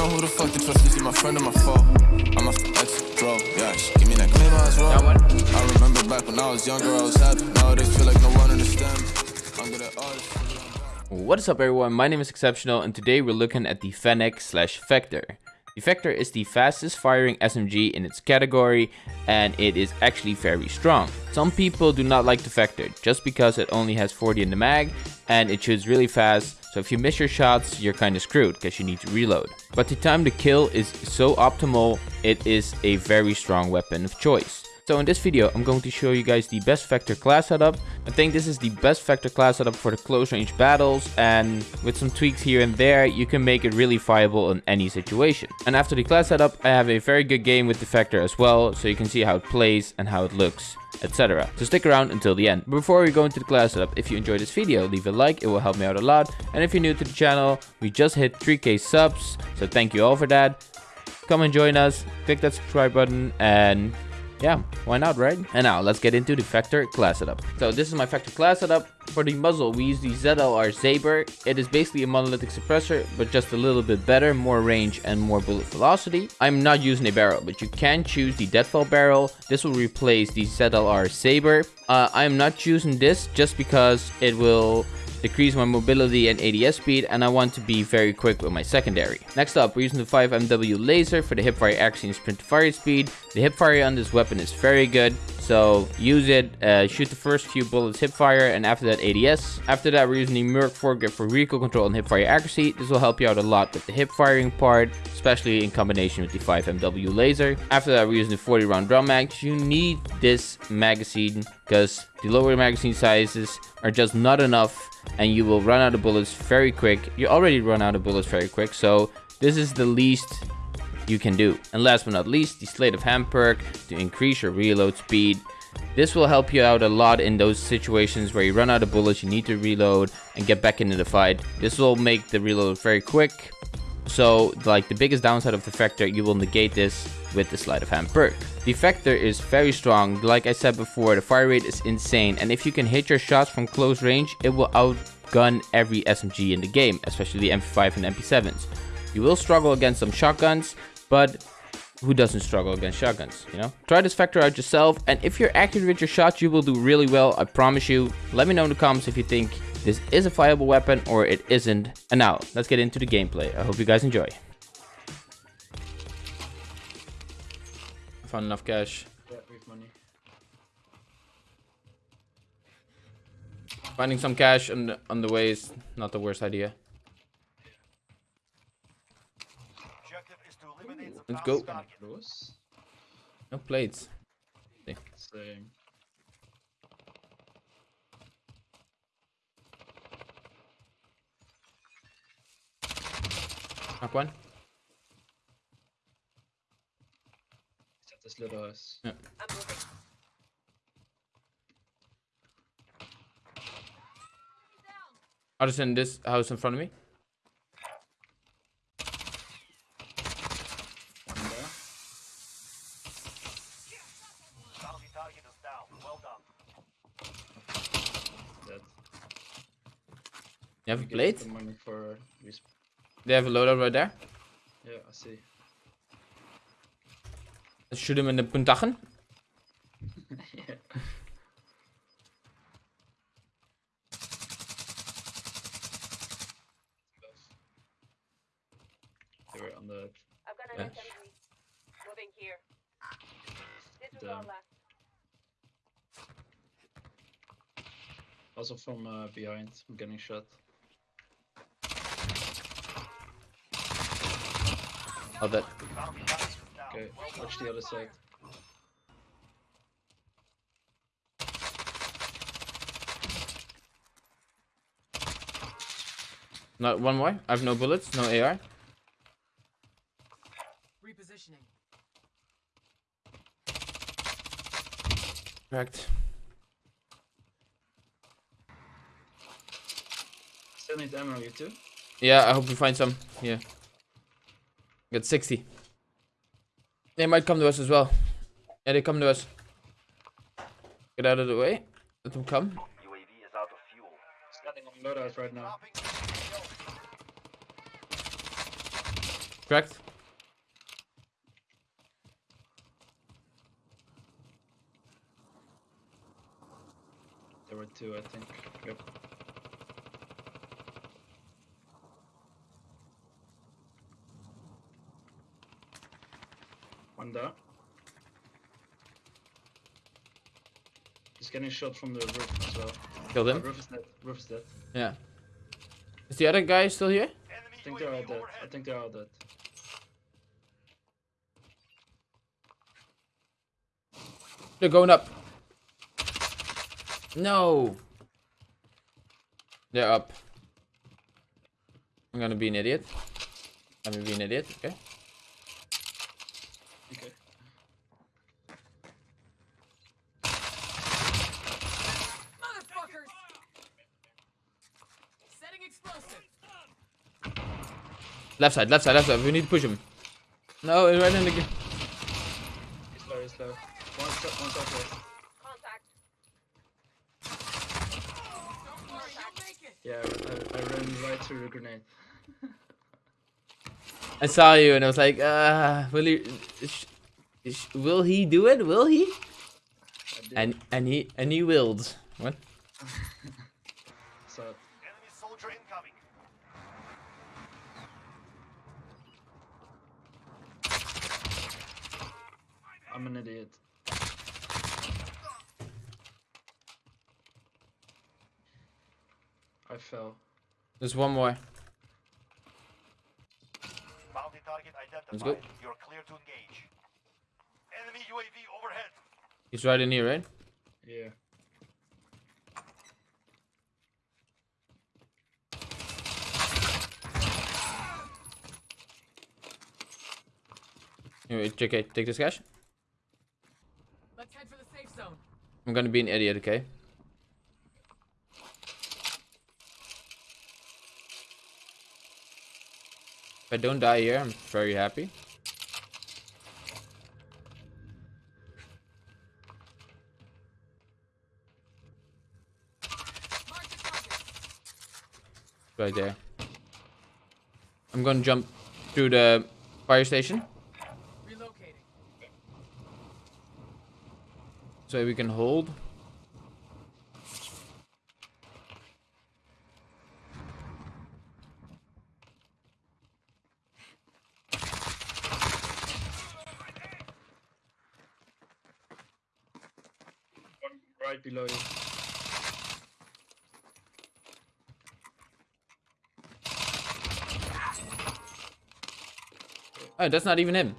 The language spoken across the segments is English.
know who the fuck to trust. Is he my friend or my foe? I'm a ex bro. Yeah, she give me that claim was wrong. I remember back when I was younger, I was happy. Nowadays feel like no one understands. I'm good at. What is up everyone, my name is Exceptional and today we're looking at the Fennec slash Vector. The Vector is the fastest firing SMG in its category and it is actually very strong. Some people do not like the Vector just because it only has 40 in the mag and it shoots really fast so if you miss your shots you're kinda screwed because you need to reload. But the time to kill is so optimal, it is a very strong weapon of choice. So in this video, I'm going to show you guys the best Vector class setup. I think this is the best Vector class setup for the close range battles and with some tweaks here and there, you can make it really viable in any situation. And after the class setup, I have a very good game with the Vector as well, so you can see how it plays and how it looks etc. So stick around until the end. Before we go into the class setup, if you enjoyed this video, leave a like, it will help me out a lot. And if you're new to the channel, we just hit 3k subs, so thank you all for that. Come and join us, click that subscribe button, and yeah, why not, right? And now let's get into the Vector class setup. So this is my Vector class setup. For the muzzle, we use the ZLR Saber. It is basically a monolithic suppressor, but just a little bit better, more range and more bullet velocity. I'm not using a barrel, but you can choose the Deadfall barrel. This will replace the ZLR Saber. Uh, I am not choosing this just because it will decrease my mobility and ADS speed, and I want to be very quick with my secondary. Next up, we're using the 5MW laser for the hipfire accuracy and sprint fire speed. The hipfire on this weapon is very good, so use it, uh, shoot the first few bullets hipfire, and after that ADS. After that, we're using the Merc foregrip for recoil control and hipfire accuracy. This will help you out a lot with the hip firing part, especially in combination with the 5MW laser. After that, we're using the 40 round drum mag. You need this magazine because the lower magazine sizes are just not enough and you will run out of bullets very quick. You already run out of bullets very quick, so this is the least you can do. And last but not least, the Sleight of Hand perk to increase your reload speed. This will help you out a lot in those situations where you run out of bullets, you need to reload and get back into the fight. This will make the reload very quick. So like the biggest downside of the Vector, you will negate this with the Sleight of Hand perk. The Vector is very strong, like I said before, the fire rate is insane and if you can hit your shots from close range, it will outgun every SMG in the game, especially the MP5 and MP7s. You will struggle against some shotguns, but who doesn't struggle against shotguns, you know? Try this Vector out yourself, and if you're accurate with your shots, you will do really well, I promise you. Let me know in the comments if you think this is a viable weapon or it isn't. And now, let's get into the gameplay. I hope you guys enjoy. Found enough cash. Yeah, money. Finding some cash on the, on the way is not the worst idea. Objective is to eliminate the Let's go. Close. No plates. Same. Knock one. Zet this little house. Yeah. I'll just in this house in front of me. One there. Bounty target is down. Well done. Dead. You have a Give plate? the money for resp- They have a loadout right there. Yeah, I see. Let's shoot him in the puntachen. yeah. They were on the I've got Yeah. an SMG. Moving here. This is our Damn. also from uh, behind. I'm getting shot. Oh, that. Bounty target is down. Okay, watch the other side. Not one more. I have no bullets, no AR. Repositioning. Correct. Still need ammo, you too? Yeah, I hope we find some. Yeah. Got 60. They might come to us as well. Yeah, they come to us. Get out of the way. Let them come. UAV is out of fuel. Standing on loadouts right now. Dropping into the Correct? There were two, I think. Yep. One down. He's getting shot from the roof as well. Killed Uh, him. roof is dead. Roof is dead. Yeah. Is the other guy still here? I think they're all dead. I think they're all dead. They're going up. No. They're up. I'm gonna be an idiot. I'm gonna be an idiot, okay? Okay. Motherfuckers! Setting explosive. Left side, left side, left side. We need to push him. No, it's right in the. g- He's low, he's low. One step, one southwest. Contact. Yeah, I, I ran right through the grenade. I saw you and I was like, uh, will he? Sh- sh- will he do it? Will he? And and he and he willed. What? So Enemy soldier incoming. I'm an idiot. I fell. There's one more. Bounty target identified. Let's go. You're clear to engage. Enemy UAV overhead. He's right in here, right? Yeah. Anyway, JK, take this cash. Let's head for the safe zone. I'm gonna be an idiot, okay? If I don't die here, I'm very happy. Right there. I'm gonna jump through the fire station so we can hold. Right below you. Oh, that's not even him.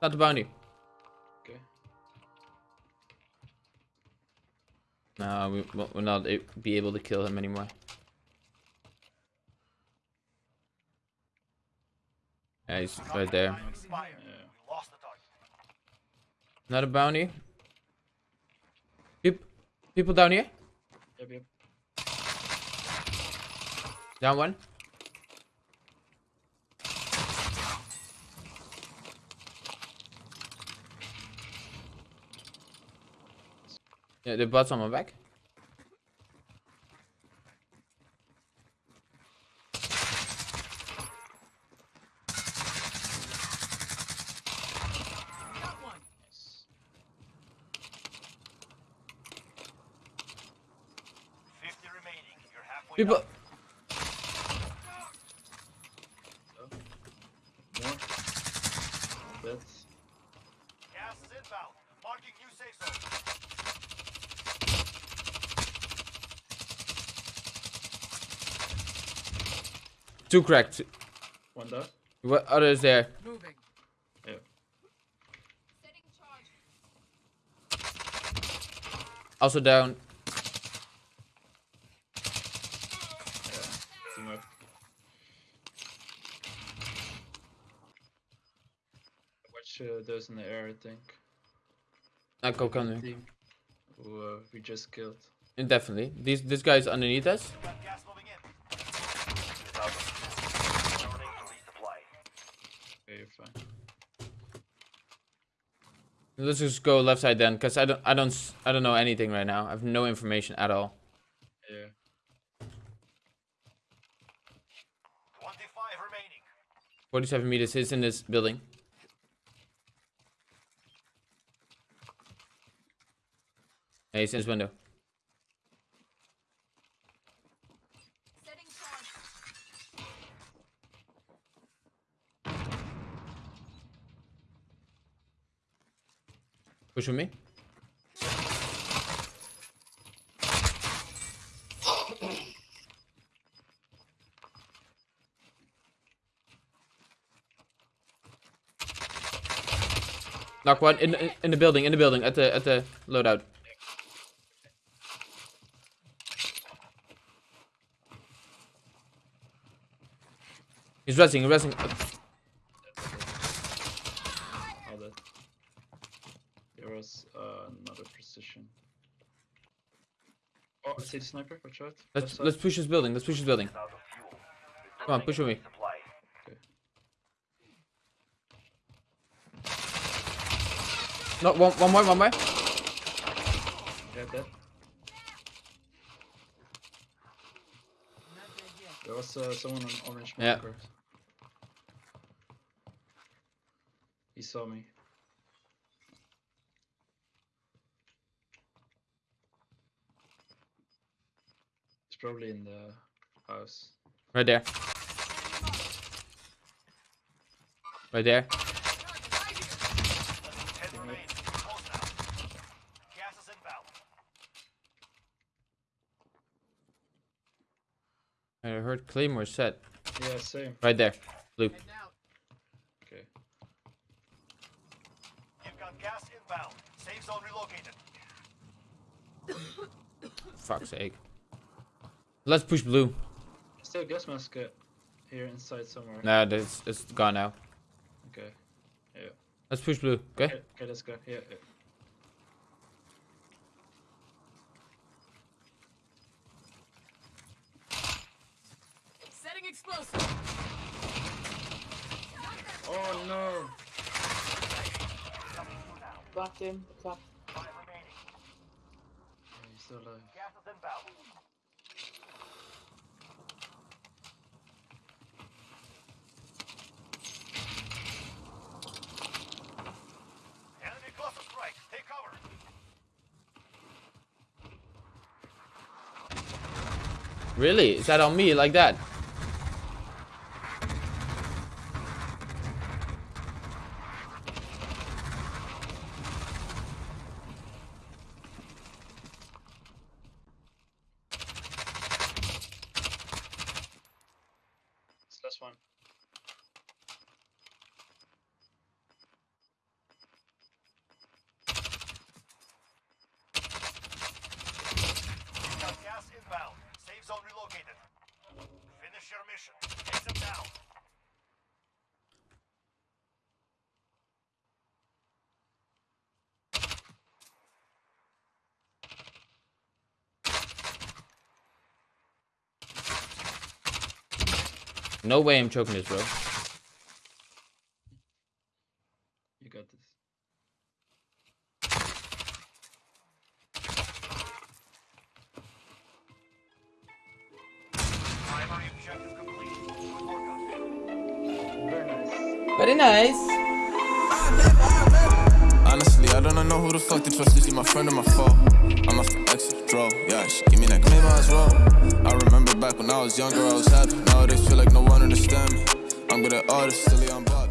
Not the bounty. We will we'll not be able to kill him anymore. Yeah, he's right there. Time. Yeah. We lost the target. Not a bounty. Peop people down here. Yep, yep. Down one. Yeah, the bots on my back. Got one. Nice. 50 remaining. You're halfway People. done. So. More. Dead. Gas is inbound. Marking new safe zone. Two cracked. One down. What other is there? Moving. Yeah. Setting charge. Also down. Team up. Watch uh, those in the air, I think. I go come The there. Team who uh, we just killed. Definitely. These this guy's underneath us. You got gas moving in. Returning to resupply. Okay, fine. Let's just go left side then, cause I don't I don't s- I don't know anything right now. I have no information at all. Yeah. 25 remaining. 47 meters. He's in this building. In his window. Push with me. Knock one in, in in the building, in the building, at the at the loadout. He's resting, he's resting. All that. There was uh, another precision. Oh, I see the sniper. Watch out. Let's Left side. let's push this building. Let's push this building. Out of fuel. Come on, push with me. Supply. No, one one more, one more. Yeah, dead. There was uh, someone on orange Yeah. marker. He saw me. He's probably in the house. Right there. Right there. Ten remain. Close now. Gas is inbound. I heard Claymore set. Yeah, same. Right there. Blue. Okay. You've got gas inbound. Safe zone relocated. Fuck's sake. Let's push blue. Still gas mask here inside somewhere. Nah, it's, it's gone now. Okay. Yeah. Let's push blue, okay? Okay, okay, let's go. Yeah, yeah. Setting explosive. Oh no! Blocked him. Blocked. Five remaining. Yeah, he's still alive. Gas is inbound. Enemy cluster strike. Take cover. Really? Is that on me like that? It's last one. You've got gas Safe zone relocated. Finish your mission. Take them down. No way I'm choking this, bro. Very nice. Honestly, I don't know who the fuck to trust. Is she my friend or my foe? I'm the exit, draw. Yeah, she give me that claim as well. I remember back when I was younger, I was happy. Nowadays, feel like no one understand me. I'm good at artists, silly, I'm bad.